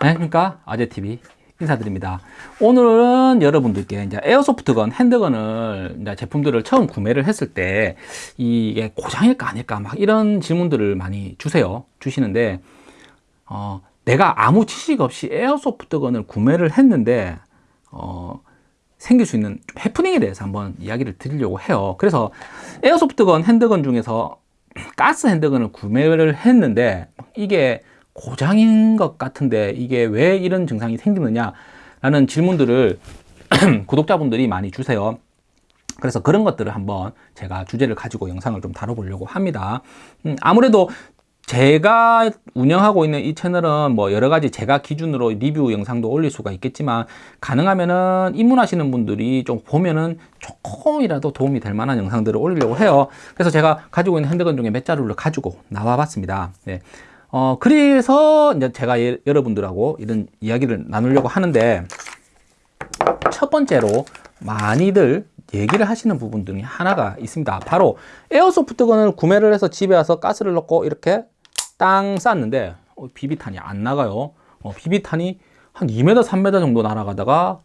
안녕하십니까 아재TV 인사드립니다. 오늘은 여러분들께 이제 에어소프트건 핸드건을 이제 제품들을 처음 구매를 했을 때 이게 고장일까 아닐까 막 이런 질문들을 많이 주세요 주시는데 어, 내가 아무 지식 없이 에어소프트건을 구매를 했는데 어, 생길 수 있는 해프닝에 대해서 한번 이야기를 드리려고 해요. 그래서 에어소프트건 핸드건 중에서 가스 핸드건을 구매를 했는데 이게 고장인 것 같은데 이게 왜 이런 증상이 생기느냐 라는 질문들을 구독자분들이 많이 주세요. 그래서 그런 것들을 한번 제가 주제를 가지고 영상을 좀 다뤄보려고 합니다. 음, 아무래도 제가 운영하고 있는 이 채널은 뭐 여러 가지 제가 기준으로 리뷰 영상도 올릴 수가 있겠지만 가능하면은 입문하시는 분들이 좀 보면은 조금이라도 도움이 될 만한 영상들을 올리려고 해요. 그래서 제가 가지고 있는 핸드건 중에 몇 자루를 가지고 나와 봤습니다. 네. 어, 그래서 이제 제가 예, 여러분들하고 이런 이야기를 나누려고 하는데 첫 번째로 많이들 얘기를 하시는 부분 중에 하나가 있습니다. 바로 에어소프트건을 구매를 해서 집에 와서 가스를 넣고 이렇게 땅 쌌는데 어, 비비탄이 안 나가요. 어, 비비탄이 한 2m, 3m 정도 날아가다가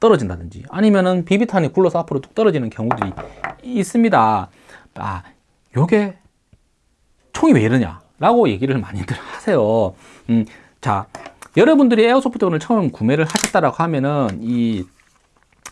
떨어진다든지 아니면은 비비탄이 굴러서 앞으로 뚝 떨어지는 경우들이 있습니다. 아, 요게 총이 왜 이러냐? 라고 얘기를 많이들 하세요. 음, 자 여러분들이 airsoft gun을 처음 구매를 하셨다라고 하면은 이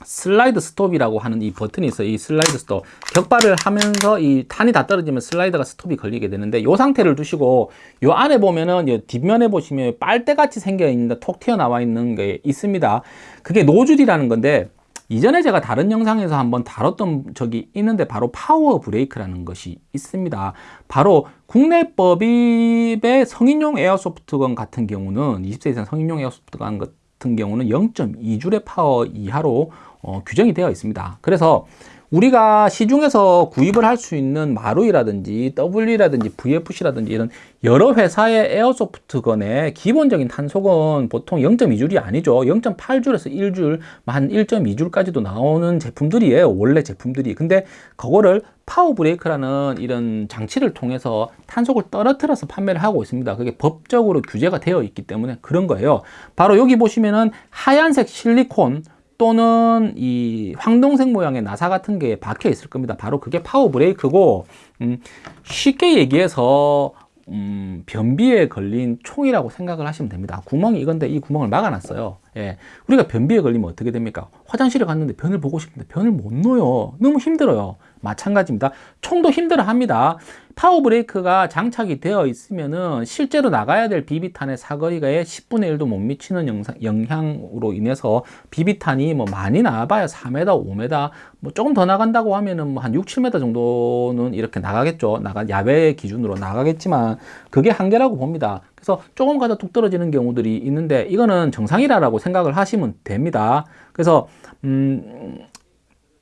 슬라이드 스톱이라고 하는 이 버튼이 있어요. 이 슬라이드 스톱. 격발을 하면서 이 탄이 다 떨어지면 슬라이드가 스톱이 걸리게 되는데 이 상태를 두시고 이 안에 보면은 뒷면에 보시면 빨대 같이 생겨 있는데 톡 튀어나와 있는 게 있습니다. 그게 노즐이라는 건데 이전에 제가 다른 영상에서 한번 다뤘던 적이 있는데 바로 파워 브레이크라는 것이 있습니다. 바로 국내법의 성인용 airsoft gun 같은 경우는 20세 이상 성인용 airsoft gun 같은 경우는 0.2줄의 파워 이하로 어, 규정이 되어 있습니다. 그래서 우리가 시중에서 구입을 할 수 있는 마루이라든지 WE라든지 VFC라든지 이런 여러 회사의 airsoft gun의 기본적인 탄속은 보통 0.2줄이 아니죠. 0.8줄에서 1줄 한 1.2줄까지도 나오는 제품들이에요. 원래 제품들이. 근데 그거를 파워 브레이크라는 이런 장치를 통해서 탄속을 떨어뜨려서 판매를 하고 있습니다. 그게 법적으로 규제가 되어 있기 때문에 그런 거예요. 바로 여기 보시면은 하얀색 실리콘 또는 이 황동색 모양의 나사 같은 게 박혀 있을 겁니다. 바로 그게 파워 브레이크고 음, 쉽게 얘기해서 음, 변비에 걸린 총이라고 생각을 하시면 됩니다. 구멍이 이건데 이 구멍을 막아 놨어요 예. 우리가 변비에 걸리면 어떻게 됩니까 화장실에 갔는데 변을 보고 싶은데 변을 못 넣어요 너무 힘들어요 마찬가지입니다 총도 힘들어 합니다 파워 브레이크가 장착이 되어 있으면은 실제로 나가야 될 비비탄의 사거리가에 10분의 1도 못 미치는 영상, 영향으로 인해서 비비탄이 뭐 많이 나와봐야 4m, 5m 뭐 조금 더 나간다고 하면은 뭐 한 6, 7m 정도는 이렇게 나가겠죠. 나가 야외 기준으로 나가겠지만 그게 한계라고 봅니다. 그래서 조금 가다 뚝 떨어지는 경우들이 있는데 이거는 정상이라고 생각을 하시면 됩니다. 그래서 음,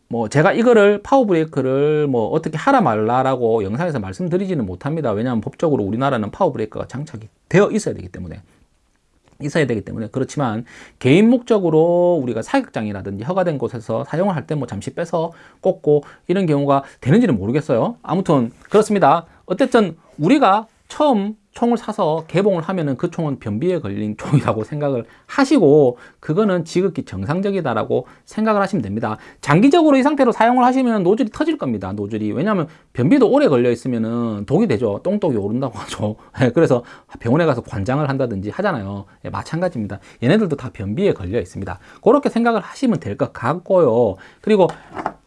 뭐 제가 이거를 파워 브레이크를 뭐 어떻게 하라 말라라고 영상에서 말씀드리지는 못합니다. 왜냐하면 법적으로 우리나라는 파워 브레이크가 장착이 되어 있어야 되기 때문에 있어야 되기 때문에 그렇지만 개인 목적으로 우리가 사격장이라든지 허가된 곳에서 사용을 할 때 뭐 잠시 빼서 꽂고 이런 경우가 되는지는 모르겠어요. 아무튼 그렇습니다. 어쨌든 우리가 처음 총을 사서 개봉을 하면은 그 총은 변비에 걸린 총이라고 생각을 하시고 그거는 지극히 정상적이다라고 생각을 하시면 됩니다. 장기적으로 이 상태로 사용을 하시면 노즐이 터질 겁니다 노즐이. 왜냐하면 변비도 오래 걸려 있으면은 독이 되죠. 똥독이 오른다고 하죠. 예, 그래서 병원에 가서 관장을 한다든지 하잖아요. 예, 마찬가지입니다. 얘네들도 다 변비에 걸려 있습니다. 그렇게 생각을 하시면 될 것 같고요. 그리고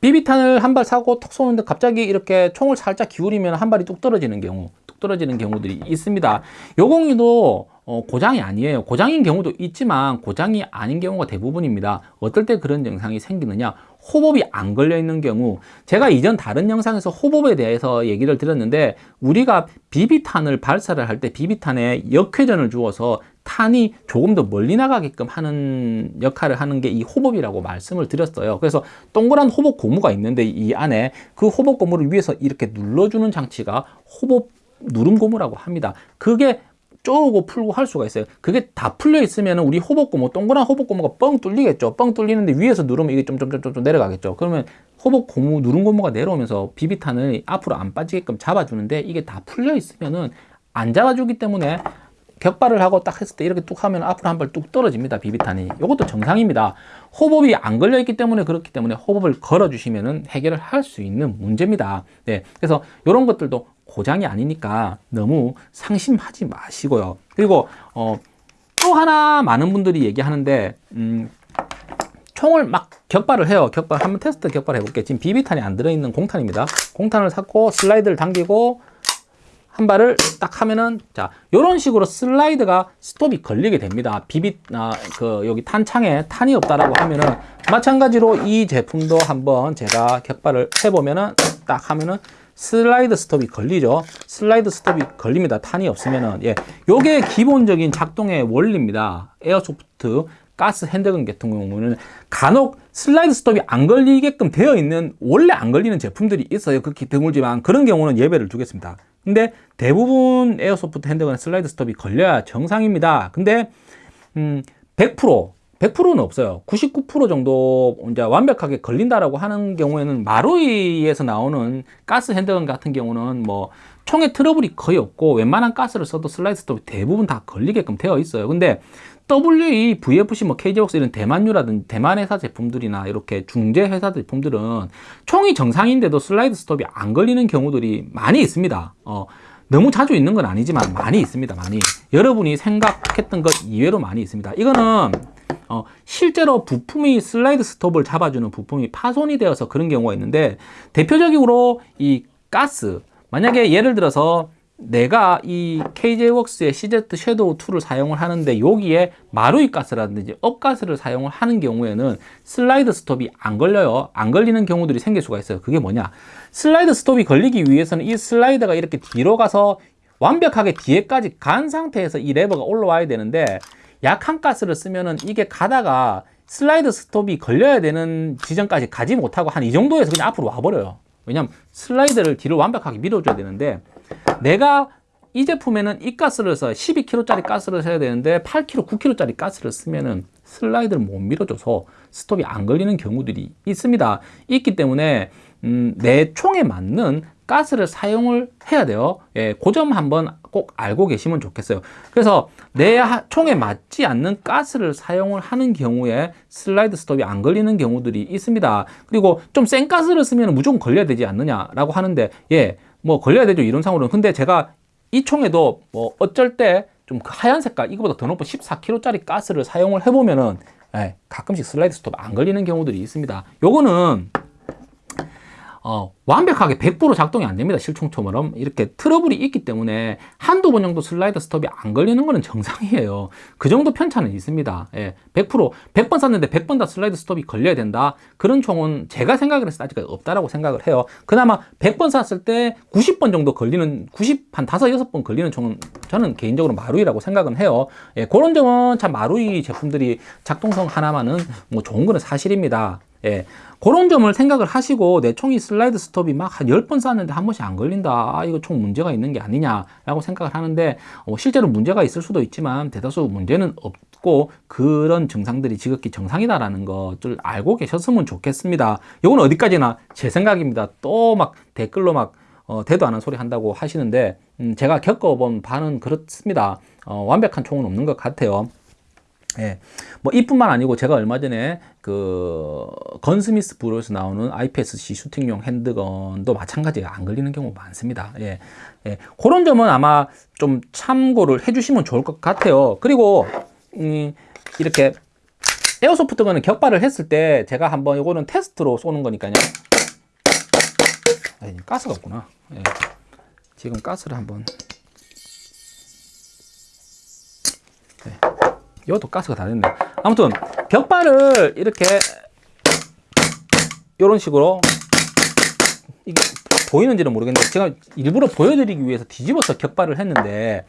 비비탄을 한 발 사고 톡 쏘는데 갑자기 이렇게 총을 살짝 기울이면 한 발이 뚝 떨어지는 경우. 뚝 떨어지는 경우들이 있습니다. 요공이도 어, 고장이 아니에요. 고장인 경우도 있지만 고장이 아닌 경우가 대부분입니다. 어떨 때 그런 증상이 생기느냐? 호법이 안 걸려 있는 경우. 제가 이전 다른 영상에서 호법에 대해서 얘기를 드렸는데 우리가 비비탄을 발사를 할 때 비비탄에 역회전을 주어서 탄이 조금 더 멀리 나가게끔 하는 역할을 하는 게 이 호법이라고 말씀을 드렸어요. 그래서 동그란 호법 고무가 있는데 이 안에 그 호법 고무를 위에서 이렇게 눌러주는 장치가 호법 누름 고무라고 합니다 그게 쪼고 풀고 할 수가 있어요 그게 다 풀려 있으면 우리 호복고무 동그란 호복고무가 뻥 뚫리겠죠 뻥 뚫리는데 위에서 누르면 이게 좀좀좀좀 내려가겠죠 그러면 호복고무 누른 고무가 내려오면서 비비탄을 앞으로 안 빠지게끔 잡아주는데 이게 다 풀려 있으면은 안 잡아주기 때문에 격발을 하고 딱 했을 때 이렇게 뚝 하면 앞으로 한 발 뚝 떨어집니다. 비비탄이. 이것도 정상입니다. 호법이 안 걸려 있기 때문에 그렇기 때문에 호법을 걸어 주시면은 해결을 할 수 있는 문제입니다. 네. 그래서 이런 것들도 고장이 아니니까 너무 상심하지 마시고요. 그리고 어, 또 하나 많은 분들이 얘기하는데 음, 총을 막 격발을 해요. 격발 한번 테스트 격발 해볼게. 지금 비비탄이 안 들어있는 공탄입니다. 공탄을 샀고 슬라이드를 당기고 한 발을 딱 하면은 자 이런 식으로 슬라이드가 스톱이 걸리게 됩니다. 비비 아, 그 여기 탄창에 탄이 없다라고 하면은 마찬가지로 이 제품도 한번 제가 격발을 해보면은 딱 하면은 슬라이드 스톱이 걸리죠. 슬라이드 스톱이 걸립니다. 탄이 없으면은 예, 요게 기본적인 작동의 원리입니다. airsoft 가스 handgun 같은 경우는 간혹 슬라이드 스톱이 안 걸리게끔 되어 있는 원래 안 걸리는 제품들이 있어요. 극히 드물지만 그런 경우는 예외로 두겠습니다. 근데 대부분 airsoft handgun에 슬라이드 스톱이 걸려야 정상입니다. 근데 음, 100% 100%는 없어요. 99% 정도 이제 완벽하게 걸린다라고 하는 경우에는 마루이에서 나오는 가스 핸드건 같은 경우는 뭐 총에 트러블이 거의 없고 웬만한 가스를 써도 슬라이드 스톱이 대부분 다 걸리게끔 되어 있어요. 근데 WE, VFC, 뭐 KJ웍스 이런 대만유라든지 대만 회사 제품들이나 이렇게 중재 회사 제품들은 총이 정상인데도 슬라이드 스톱이 안 걸리는 경우들이 많이 있습니다. 어, 너무 자주 있는 건 아니지만 많이 있습니다. 많이. 여러분이 생각했던 것 의외로 많이 있습니다. 이거는 어, 실제로 부품이 슬라이드 스톱을 잡아주는 부품이 파손이 되어서 그런 경우가 있는데 대표적으로 이 가스 만약에 예를 들어서 내가 이 KJ웍스의 CZ 섀도우 2를 사용을 하는데 여기에 마루이 가스라든지 up가스를 사용을 하는 경우에는 슬라이드 스톱이 안 걸려요. 안 걸리는 경우들이 생길 수가 있어요. 그게 뭐냐? 슬라이드 스톱이 걸리기 위해서는 이 슬라이드가 이렇게 뒤로 가서 완벽하게 뒤에까지 간 상태에서 이 레버가 올라와야 되는데 약한 가스를 쓰면은 이게 가다가 슬라이드 스톱이 걸려야 되는 지점까지 가지 못하고 한 이 정도에서 그냥 앞으로 와버려요. 왜냐면 슬라이드를 뒤로 완벽하게 밀어줘야 되는데 내가 이 제품에는 이 가스를 써 12kg짜리 가스를 써야 되는데 8kg, 9kg짜리 가스를 쓰면은 슬라이드를 못 밀어줘서 스톱이 안 걸리는 경우들이 있습니다. 있기 때문에 음, 내 총에 맞는 가스를 사용을 해야 돼요. 예, 그 점 한번 꼭 알고 계시면 좋겠어요. 그래서 내 총에 맞지 않는 가스를 사용을 하는 경우에 슬라이드 스톱이 안 걸리는 경우들이 있습니다. 그리고 좀 센 가스를 쓰면 무조건 걸려야 되지 않느냐 라고 하는데 예, 뭐 걸려야 되죠 이론상으로는 근데 제가 이 총에도 뭐 어쩔 때좀그 하얀 색깔 이거보다 더 높은 14kg짜리 가스를 사용을 해보면은 예, 가끔씩 슬라이드 스톱 안 걸리는 경우들이 있습니다 요거는 어, 완벽하게 100% 작동이 안 됩니다. 실총처럼. 이렇게 트러블이 있기 때문에 한두 번 정도 슬라이드 스톱이 안 걸리는 거는 정상이에요. 그 정도 편차는 있습니다. 예, 100%, 100번 쐈는데 100번 다 슬라이드 스톱이 걸려야 된다. 그런 총은 제가 생각을 했을 때 아직까지 없다라고 생각을 해요. 그나마 100번 쐈을 때 90번 정도 걸리는, 90, 한 5, 6번 걸리는 총은 저는 개인적으로 마루이라고 생각은 해요. 예, 그런 점은 참 마루이 제품들이 작동성 하나만은 뭐 좋은 거는 사실입니다. 예, 그런 점을 생각을 하시고 내 총이 슬라이드 스톱이 막 한 10번 쐈는데 한 번씩 안 걸린다. 아, 이거 총 문제가 있는 게 아니냐라고 생각을 하는데 어, 실제로 문제가 있을 수도 있지만 대다수 문제는 없고 그런 증상들이 지극히 정상이다라는 것을 알고 계셨으면 좋겠습니다. 이건 어디까지나 제 생각입니다. 또 막 댓글로 막 어, 대도 않은 소리 한다고 하시는데 음, 제가 겪어본 바는 그렇습니다. 어, 완벽한 총은 없는 것 같아요. 예. 뭐 이뿐만 아니고 제가 얼마 전에 그 건스미스 브로에서 나오는 IPSC 슈팅용 핸드건도 마찬가지로 안 걸리는 경우 많습니다. 예. 예. 그런 점은 아마 좀 참고를 해 주시면 좋을 것 같아요. 그리고 음, 이렇게 에어소프트건은 격발을 했을 때 제가 한번 이거는 테스트로 쏘는 거니까요. 아니, 가스가 없구나. 예. 지금 가스를 한번 이것도 가스가 다 됐네. 아무튼 격발을 이렇게 이런 식으로 이게 보이는지는 모르겠는데 제가 일부러 보여드리기 위해서 뒤집어서 격발을 했는데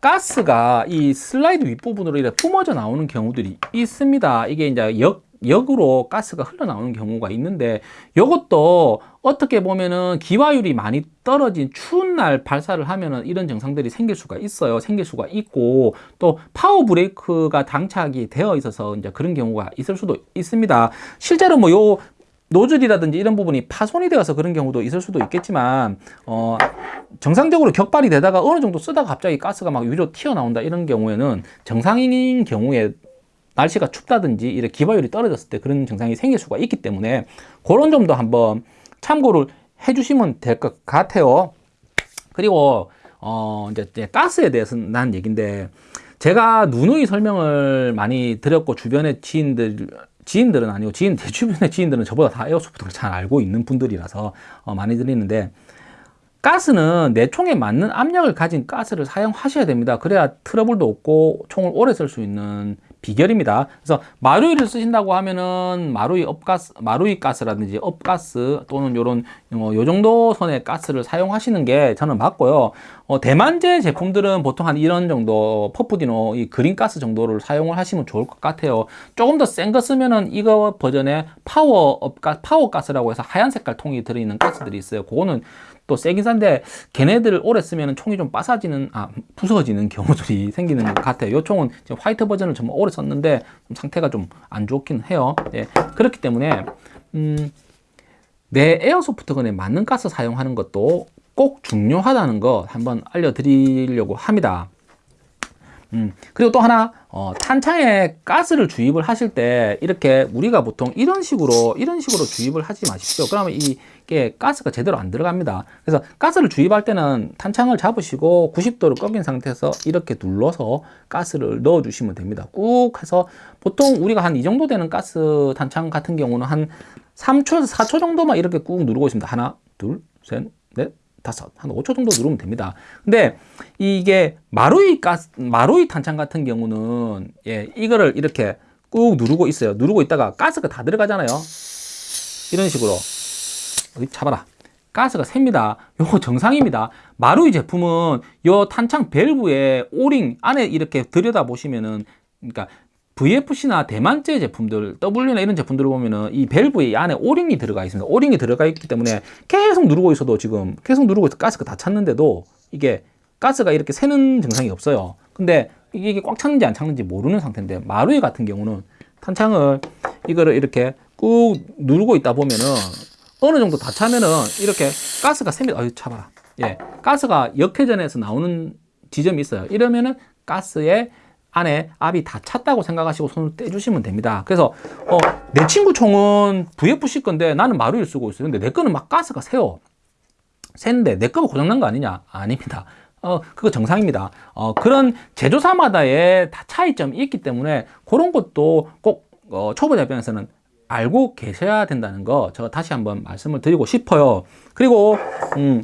가스가 이 슬라이드 윗부분으로 이렇게 뿜어져 나오는 경우들이 있습니다. 이게 이제 역 역으로 가스가 흘러나오는 경우가 있는데 이것도 어떻게 보면은 기화율이 많이 떨어진 추운 날 발사를 하면은 이런 증상들이 생길 수가 있어요. 생길 수가 있고 또 파워 브레이크가 장착이 되어 있어서 이제 그런 경우가 있을 수도 있습니다. 실제로 뭐 요 노즐이라든지 이런 부분이 파손이 되어서 그런 경우도 있을 수도 있겠지만 어, 정상적으로 격발이 되다가 어느 정도 쓰다가 갑자기 가스가 막 위로 튀어나온다 이런 경우에는 정상인 경우에 날씨가 춥다든지 이렇게 기발율이 떨어졌을 때 그런 증상이 생길 수가 있기 때문에 그런 점도 한번 참고를 해주시면 될 것 같아요. 그리고 어 이제 가스에 대해서는 난 얘기인데 제가 누누이 설명을 많이 드렸고 주변의 지인들 지인들은 아니고 지인 대주변의 지인들은 저보다 다 에어소프트를 잘 알고 있는 분들이라서 어, 많이 드리는데 가스는 내 총에 맞는 압력을 가진 가스를 사용하셔야 됩니다. 그래야 트러블도 없고 총을 오래 쓸 수 있는 비결입니다. 그래서 마루이를 쓰신다고 하면은 마루이 up가스, 마루이 가스라든지 up가스 또는 요런 어, 요 정도 선의 가스를 사용하시는 게 저는 맞고요. 어, 대만제 제품들은 보통 한 이런 정도 퍼프디노 이 green 가스 정도를 사용을 하시면 좋을 것 같아요. 조금 더 센 거 쓰면은 이거 버전의 파워 up가 파워 가스라고 해서 하얀 색깔 통이 들어있는 가스들이 있어요. 그거는 또 세긴 센데 걔네들을 오래 쓰면 총이 좀 빠사지는 아 부서지는 경우들이 생기는 것 같아요. 이 총은 지금 화이트 버전을 정말 오래 썼는데 좀 상태가 좀 안 좋긴 해요. 예, 그렇기 때문에 음, 내 에어소프트건에 맞는 가스 사용하는 것도 꼭 중요하다는 거 한번 알려드리려고 합니다 음, 그리고 또 하나 어, 탄창에 가스를 주입을 하실 때 이렇게 우리가 보통 이런 식으로 이런 식으로 주입을 하지 마십시오. 그러면 이게 가스가 제대로 안 들어갑니다. 그래서 가스를 주입할 때는 탄창을 잡으시고 90도로 꺾인 상태에서 이렇게 눌러서 가스를 넣어 주시면 됩니다. 꾹 해서 보통 우리가 한 이 정도 되는 가스 탄창 같은 경우는 한 3초에서 4초 정도만 이렇게 꾹 누르고 있습니다. 하나 둘셋넷 다섯, 한 5초 정도 누르면 됩니다. 근데 이게 마루이 가스, 마루이 탄창 같은 경우는 예, 이거를 이렇게 꾹 누르고 있어요. 누르고 있다가 가스가 다 들어가잖아요. 이런 식으로. 잡아라. 가스가 셉니다. 요거 정상입니다. 마루이 제품은 요 탄창 밸브에 오링 안에 이렇게 들여다 보시면은 그러니까 VFC나 대만제 제품들, W나 이런 제품들을 보면은 이 밸브에 안에 오링이 들어가 있습니다. 오링이 들어가 있기 때문에 계속 누르고 있어도 지금 계속 누르고 있어 가스가 다 찼는데도 이게 가스가 이렇게 새는 증상이 없어요. 근데 이게 꽉 찼는지 안 찼는지 모르는 상태인데 마루이 같은 경우는 탄창을 이거를 이렇게 꾹 누르고 있다 보면은 어느 정도 다 차면은 이렇게 가스가 셉니다. 어유 차봐라. 예. 가스가 역회전에서 나오는 지점이 있어요. 이러면은 가스에 안에 압이 다 찼다고 생각하시고 손을 떼주시면 됩니다. 그래서 어, 내 친구 총은 VFC 건데 나는 마루를 쓰고 있어요. 근데 내 거는 막 가스가 새요. 새는데 내 거가 고장난 거 아니냐? 아닙니다. 어, 그거 정상입니다. 어, 그런 제조사마다의 다 차이점이 있기 때문에 그런 것도 꼭 어, 초보자 입장에서는 알고 계셔야 된다는 거 제가 다시 한번 말씀을 드리고 싶어요. 그리고 음,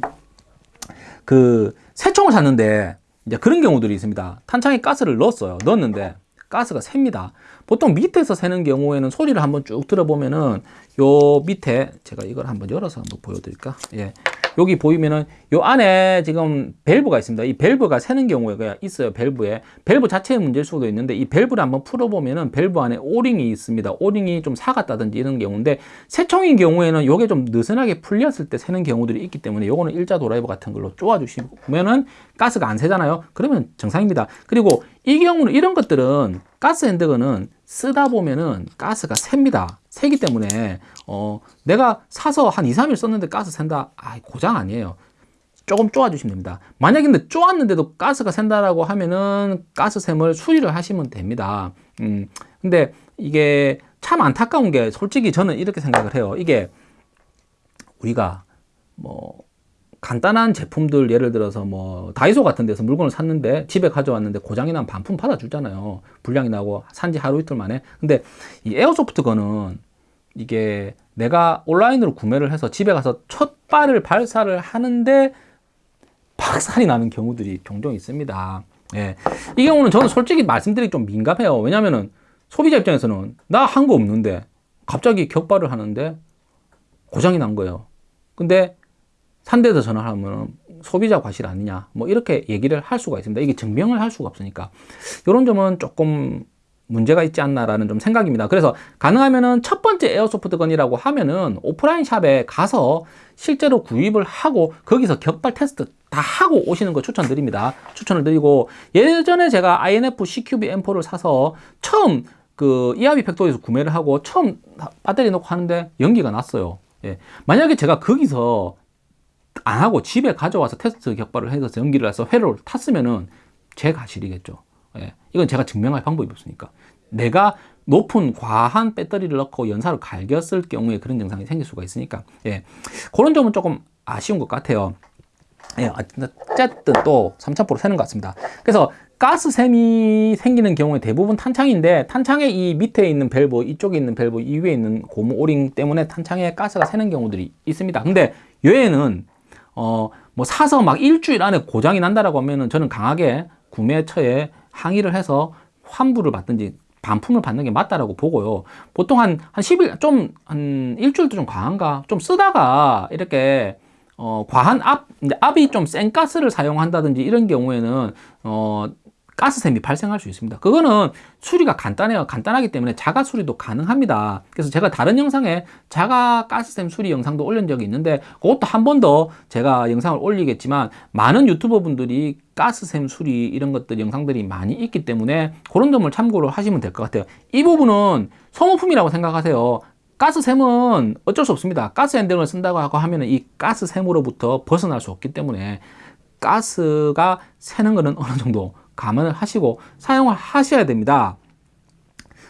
그 새 총을 샀는데 이제 그런 경우들이 있습니다. 탄창에 가스를 넣었어요. 넣었는데 가스가 샙니다. 보통 밑에서 새는 경우에는 소리를 한번 쭉 들어보면은 요 밑에 제가 이걸 한번 열어서 한번 보여드릴까? 예. 여기 보이면은 요 안에 지금 밸브가 있습니다. 이 밸브가 새는 경우가 있어요. 밸브에. 밸브 자체의 문제일 수도 있는데 이 밸브를 한번 풀어보면은 밸브 안에 오링이 있습니다. 오링이 좀 삭았다든지 이런 경우인데 새총인 경우에는 요게 좀 느슨하게 풀렸을 때 새는 경우들이 있기 때문에 요거는 일자 도라이버 같은 걸로 쪼아주시면은 가스가 안 새잖아요. 그러면 정상입니다. 그리고 이 경우는 이런 것들은 가스 핸드건은 쓰다 보면은 가스가 셉니다. 새기 때문에 어 내가 사서 한 2, 3일 썼는데 가스 샌다. 아, 고장 아니에요. 조금 쪼아 주시면 됩니다. 만약에 근데 쪼았는데도 가스가 샌다라고 하면은 가스샘을 수리를 하시면 됩니다. 음. 근데 이게 참 안타까운 게 솔직히 저는 이렇게 생각을 해요. 이게 우리가 뭐 간단한 제품들 예를 들어서 뭐 다이소 같은 데서 물건을 샀는데 집에 가져왔는데 고장이 나면 반품 받아주잖아요 불량이 나고 산지 하루 이틀 만에 근데 이 에어소프트 거는 이게 내가 온라인으로 구매를 해서 집에 가서 첫 발을 발사를 하는데 박살이 나는 경우들이 종종 있습니다. 예. 이 경우는 저는 솔직히 말씀드리기 좀 민감해요. 왜냐면은 소비자 입장에서는 나 한 거 없는데 갑자기 격발을 하는데 고장이 난 거예요. 근데 산대에서 전화하면 소비자 과실 아니냐? 뭐 이렇게 얘기를 할 수가 있습니다. 이게 증명을 할 수가 없으니까. 이런 점은 조금 문제가 있지 않나라는 좀 생각입니다 그래서 가능하면은 첫 번째 에어소프트건이라고 하면은 오프라인 샵에 가서 실제로 구입을 하고 거기서 격발 테스트 다 하고 오시는 거 추천드립니다 추천을 드리고 예전에 제가 INF CQB M4를 사서 처음 그 이하비 팩토리에서 구매를 하고 처음 배터리 넣고 하는데 연기가 났어요. 예. 만약에 제가 거기서 안 하고 집에 가져와서 테스트 격발을 해서 연기를 해서 회로를 탔으면은 제 과실이겠죠. 예. 이건 제가 증명할 방법이 없으니까. 내가 높은 과한 배터리를 넣고 연사를 갈겼을 경우에 그런 증상이 생길 수가 있으니까 예. 그런 점은 조금 아쉬운 것 같아요. 예, 어쨌든 또 3000% 새는 것 같습니다. 그래서 가스샘이 생기는 경우에 대부분 탄창인데 탄창의 이 밑에 있는 밸브, 이쪽에 있는 밸브, 이 위에 있는 고무 오링 때문에 탄창에 가스가 새는 경우들이 있습니다. 근데 얘는 어, 뭐 사서 막 일주일 안에 고장이 난다라고 하면은 저는 강하게 구매처에 항의를 해서 환불을 받든지 반품을 받는 게 맞다라고 보고요. 보통 한, 한 10일, 좀, 한 일주일도 좀 과한가? 좀 쓰다가 이렇게 어, 과한 압, 압이 좀 센 가스를 사용한다든지 이런 경우에는 어, 가스샘이 발생할 수 있습니다. 그거는 수리가 간단해요. 간단하기 때문에 자가 수리도 가능합니다. 그래서 제가 다른 영상에 자가 가스샘 수리 영상도 올린 적이 있는데 그것도 한 번 더 제가 영상을 올리겠지만 많은 유튜버 분들이 가스샘 수리 이런 것들 영상들이 많이 있기 때문에 그런 점을 참고를 하시면 될 것 같아요. 이 부분은 소모품이라고 생각하세요. 가스샘은 어쩔 수 없습니다. 가스 핸들을 쓴다고 하면 이 가스샘으로부터 벗어날 수 없기 때문에 가스가 새는 것은 어느 정도 감안을 하시고 사용을 하셔야 됩니다.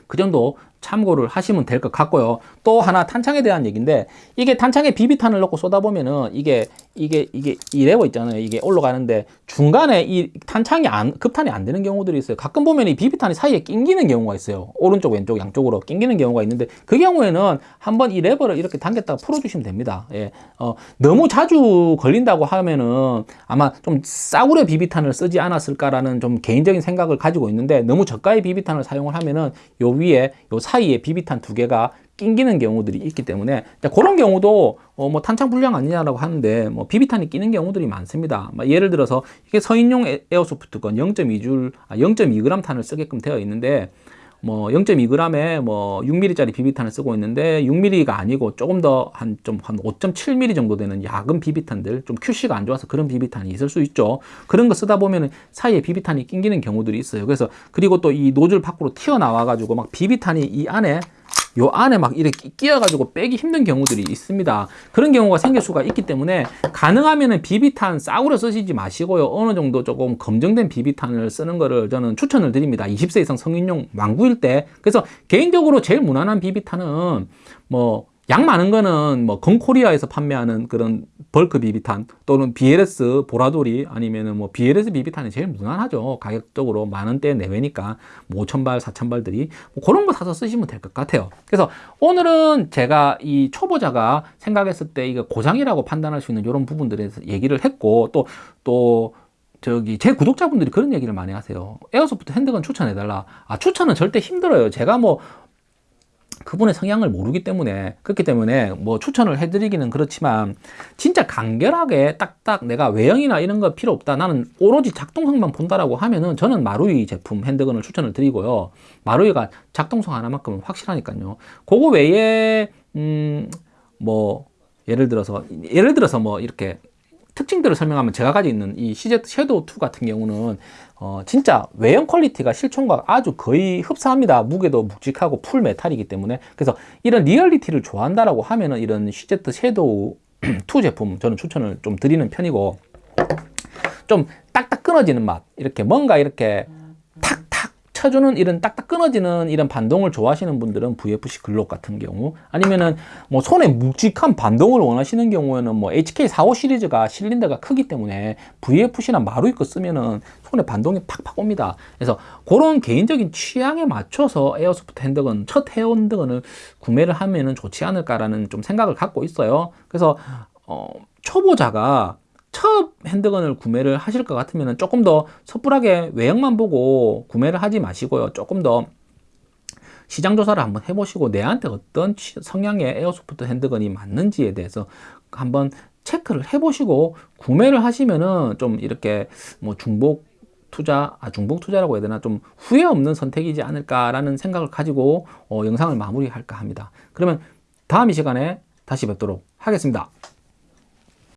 그 정도 참고를 하시면 될 것 같고요. 또 하나 탄창에 대한 얘기인데 이게 탄창에 비비탄을 넣고 쏟아보면은 이게 이게 이게 이 레버 있잖아요. 이게 올라가는데 중간에 이 탄창이 안 급탄이 안 되는 경우들이 있어요. 가끔 보면 이 비비탄이 사이에 낑기는 경우가 있어요. 오른쪽 왼쪽 양쪽으로 낑기는 경우가 있는데 그 경우에는 한번 이 레버를 이렇게 당겼다가 풀어주시면 됩니다. 예, 어, 너무 자주 걸린다고 하면은 아마 좀 싸구려 비비탄을 쓰지 않았을까라는 좀 개인적인 생각을 가지고 있는데 너무 저가의 비비탄을 사용을 하면은 요 위에 요 사이에 비비탄 두 개가 낑기는 경우들이 있기 때문에 그런 경우도 어, 뭐 탄창 불량 아니냐라고 하는데 뭐 비비탄이 끼는 경우들이 많습니다. 뭐 예를 들어서 이게 서인용 에어소프트건 0.2줄, 아, 0.2g 탄을 쓰게끔 되어 있는데 뭐 0.2g에 뭐 6mm짜리 비비탄을 쓰고 있는데 6mm가 아니고 조금 더 한 좀 한 5.7mm 정도 되는 약은 비비탄들 좀 QC가 안 좋아서 그런 비비탄이 있을 수 있죠. 그런 거 쓰다 보면은 사이에 비비탄이 낑기는 경우들이 있어요. 그래서 그리고 또 이 노즐 밖으로 튀어나와 가지고 막 비비탄이 이 안에 요 안에 막 이렇게 끼어가지고 빼기 힘든 경우들이 있습니다. 그런 경우가 생길 수가 있기 때문에 가능하면은 비비탄 싸구려 쓰시지 마시고요. 어느 정도 조금 검증된 비비탄을 쓰는 거를 저는 추천을 드립니다. 20세 이상 성인용 망구일 때. 그래서 개인적으로 제일 무난한 비비탄은 뭐 양 많은 거는 뭐 건코리아에서 판매하는 그런 bulk 비비탄 또는 BLS 보라돌이 아니면은 뭐 BLS 비비탄이 제일 무난하죠. 가격적으로 만 원대 내외니까 뭐 5천발, 4천발들이 뭐 그런 거 사서 쓰시면 될 것 같아요. 그래서 오늘은 제가 이 초보자가 생각했을 때 이거 고장이라고 판단할 수 있는 이런 부분들에 대해서 얘기를 했고 또또 저기 제 구독자분들이 그런 얘기를 많이 하세요. airsoft handgun 추천해달라. 아 추천은 절대 힘들어요. 제가 뭐 그분의 성향을 모르기 때문에 그렇기 때문에 뭐 추천을 해드리기는 그렇지만 진짜 간결하게 딱딱 내가 외형이나 이런 거 필요 없다 나는 오로지 작동성만 본다라고 하면은 저는 마루이 제품 handgun을 추천을 드리고요. 마루이가 작동성 하나만큼은 확실하니까요. 그거 외에 음 뭐 예를 들어서 예를 들어서 뭐 이렇게 특징들을 설명하면 제가 가지고 있는 이 CZ 섀도우 2 같은 경우는 어, 진짜 외형 quality가 실총과 아주 거의 흡사합니다. 무게도 묵직하고 full metal이기 때문에 그래서 이런 리얼리티를 좋아한다라고 하면은 이런 CZ 섀도우 2 제품 저는 추천을 좀 드리는 편이고 좀 딱딱 끊어지는 맛 이렇게 뭔가 이렇게 쳐주는 이런 딱딱 끊어지는 이런 반동을 좋아하시는 분들은 VFC 글록 같은 경우 아니면은 뭐 손에 묵직한 반동을 원하시는 경우에는 뭐 HK45 시리즈가 실린더가 크기 때문에 VFC나 마루이 거 쓰면은 손에 반동이 팍팍 옵니다. 그래서 그런 개인적인 취향에 맞춰서 airsoft handgun 첫 air handgun을 구매를 하면은 좋지 않을까라는 좀 생각을 갖고 있어요. 그래서 어, 초보자가 첫 handgun을 구매를 하실 것 같으면 조금 더 섣부르게 외형만 보고 구매를 하지 마시고요. 조금 더 시장 조사를 한번 해보시고 내한테 어떤 성향의 airsoft handgun이 맞는지에 대해서 한번 체크를 해보시고 구매를 하시면은 좀 이렇게 뭐 중복 투자, 아, 중복 투자라고 해야 되나 좀 후회 없는 선택이지 않을까라는 생각을 가지고 어, 영상을 마무리할까 합니다. 그러면 다음 이 시간에 다시 뵙도록 하겠습니다.